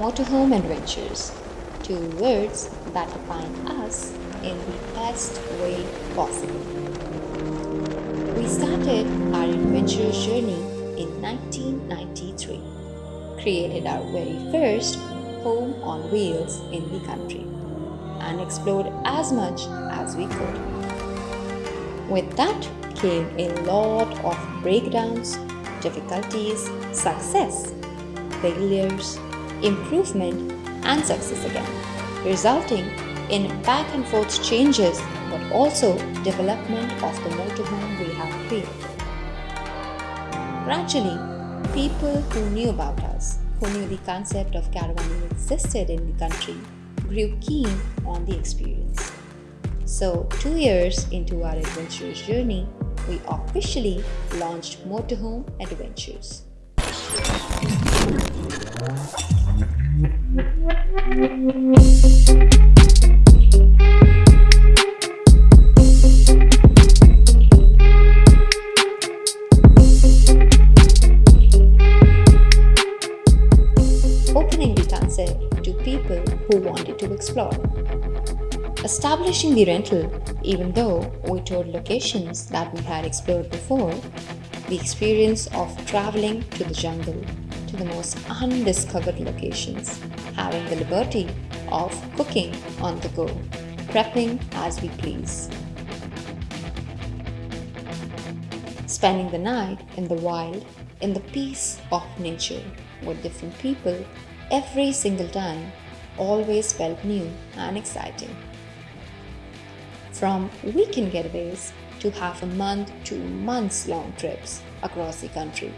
Motorhome Adventures, two words that define us in the best way possible. We started our adventurous journey in 1993, created our very first home on wheels in the country, and explored as much as we could. With that came a lot of breakdowns, difficulties, success, failures, improvement, and success again, resulting in back and forth changes but also development of the motorhome we have created. Gradually, people who knew about us, who knew the concept of caravanning existed in the country, grew keen on the experience. So, two years into our adventurous journey, we officially launched Motorhome Adventures. Opening the concept to people who wanted to explore. Establishing the rental, even though we toured locations that we had explored before, the experience of traveling to the jungle, to the most undiscovered locations, having the liberty of cooking on the go, prepping as we please. Spending the night in the wild, in the peace of nature, with different people every single time always felt new and exciting. From weekend getaways to half a month to months long trips across the country,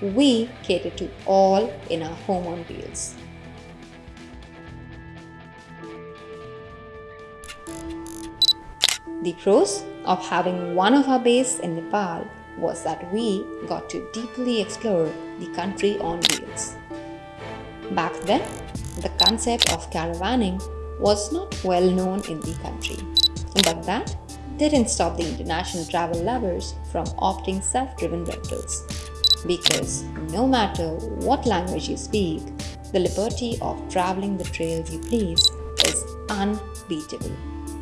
we cater to all in our home on wheels. The pros of having one of our base in Nepal was that we got to deeply explore the country on wheels. Back then, the concept of caravanning was not well known in the country, but that didn't stop the international travel lovers from opting self-driven rentals. Because no matter what language you speak, the liberty of traveling the trails you please is unbeatable.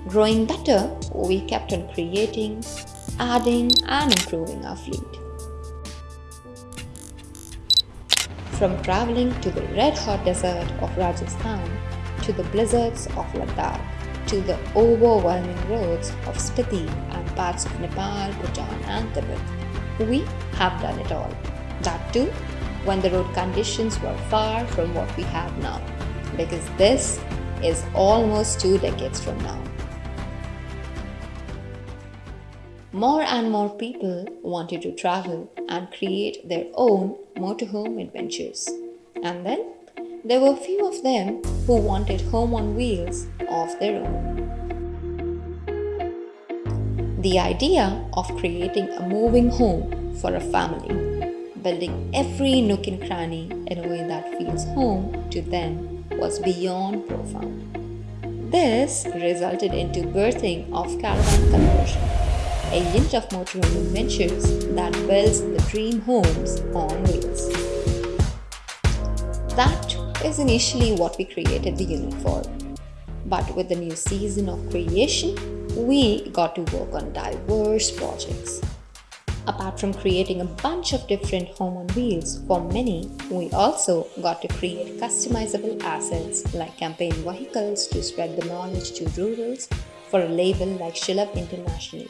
Growing better, we kept on creating, adding and improving our fleet. From traveling to the red-hot desert of Rajasthan, to the blizzards of Ladakh, to the overwhelming roads of Spiti and parts of Nepal, Bhutan and Tibet, we have done it all. That too, when the road conditions were far from what we have now, because this is almost two decades from now. More and more people wanted to travel and create their own motorhome adventures. And then there were few of them who wanted home on wheels of their own. The idea of creating a moving home for a family, building every nook and cranny in a way that feels home to them was beyond profound. This resulted into birthing of caravan conversion a unit of motorhome adventures that builds the dream homes on wheels. That is initially what we created the unit for. But with the new season of creation, we got to work on diverse projects. Apart from creating a bunch of different home on wheels for many, we also got to create customizable assets like campaign vehicles to spread the knowledge to rurals for a label like Sulabh International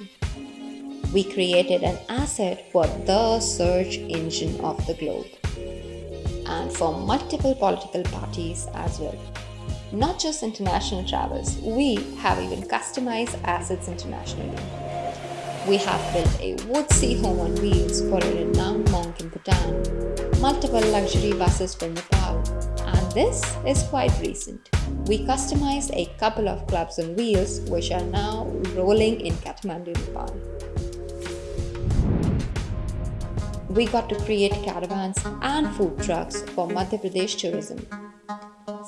we created an asset for the search engine of the globe and for multiple political parties as well. Not just international travels, we have even customized assets internationally. We have built a woodsy home on wheels for a renowned monk in Bhutan, multiple luxury buses for Nepal, and this is quite recent. We customized a couple of clubs on wheels which are now rolling in Kathmandu, Nepal. we got to create caravans and food trucks for Madhya Pradesh tourism.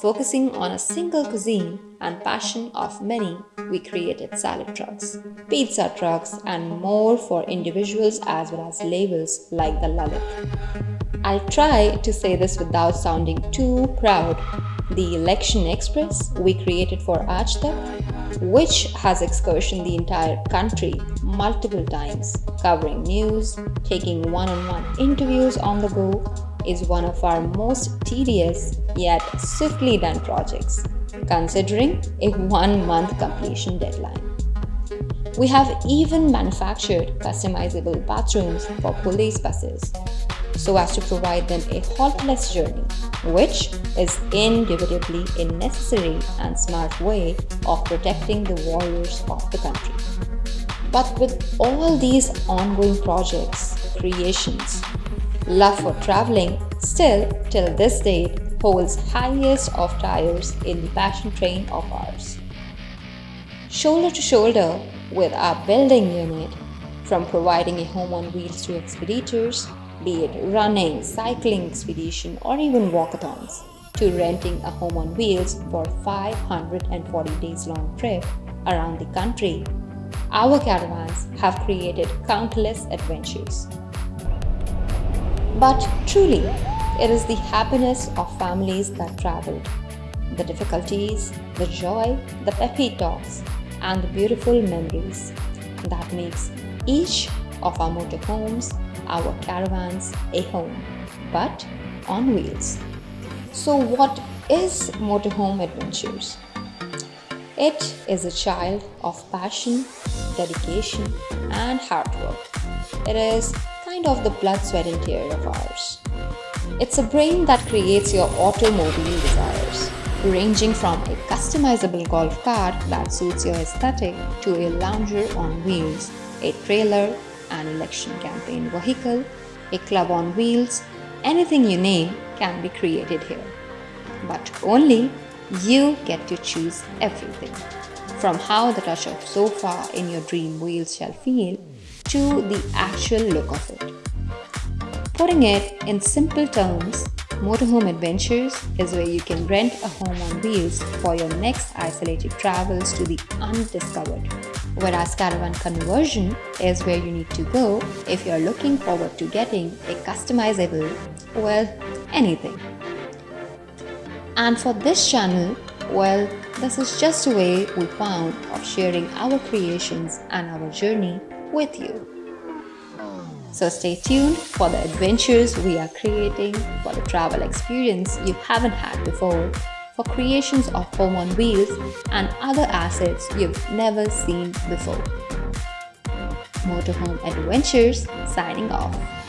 Focusing on a single cuisine and passion of many, we created salad trucks, pizza trucks and more for individuals as well as labels like the Lalit. I'll try to say this without sounding too proud, the Election Express we created for Aaj Tak, which has excursioned the entire country multiple times, covering news, taking one-on-one -on -one interviews on the go, is one of our most tedious yet swiftly done projects, considering a one-month completion deadline. We have even manufactured customizable bathrooms for police buses so as to provide them a haltless journey, which is indubitably a necessary and smart way of protecting the warriors of the country. But with all these ongoing projects, creations, love for traveling still till this date holds highest of tires in the passion train of ours. Shoulder to shoulder with our building unit, from providing a home on wheels to expeditors, be it running, cycling expedition or even walkathons, to renting a home on wheels for 540 days long trip around the country, our caravans have created countless adventures. But truly, it is the happiness of families that traveled, the difficulties, the joy, the peppy talks, and the beautiful memories that makes each of our motorhomes, our caravans, a home, but on wheels. So what is Motorhome Adventures? It is a child of passion, dedication and hard work. It is of the blood, sweat and tear of ours. It's a brain that creates your automobile desires, ranging from a customizable golf cart that suits your aesthetic to a lounger on wheels, a trailer, an election campaign vehicle, a club on wheels, anything you name can be created here. But only you get to choose everything. From how the touch of sofa in your dream wheels shall feel to the actual look of it. Putting it in simple terms, Motorhome Adventures is where you can rent a home on wheels for your next isolated travels to the undiscovered. Whereas Caravan Conversion is where you need to go if you're looking forward to getting a customizable, well, anything. And for this channel, well, this is just a way we found of sharing our creations and our journey with you. So stay tuned for the adventures we are creating for the travel experience you haven't had before, for creations of home on wheels and other assets you've never seen before. Motorhome Adventures signing off.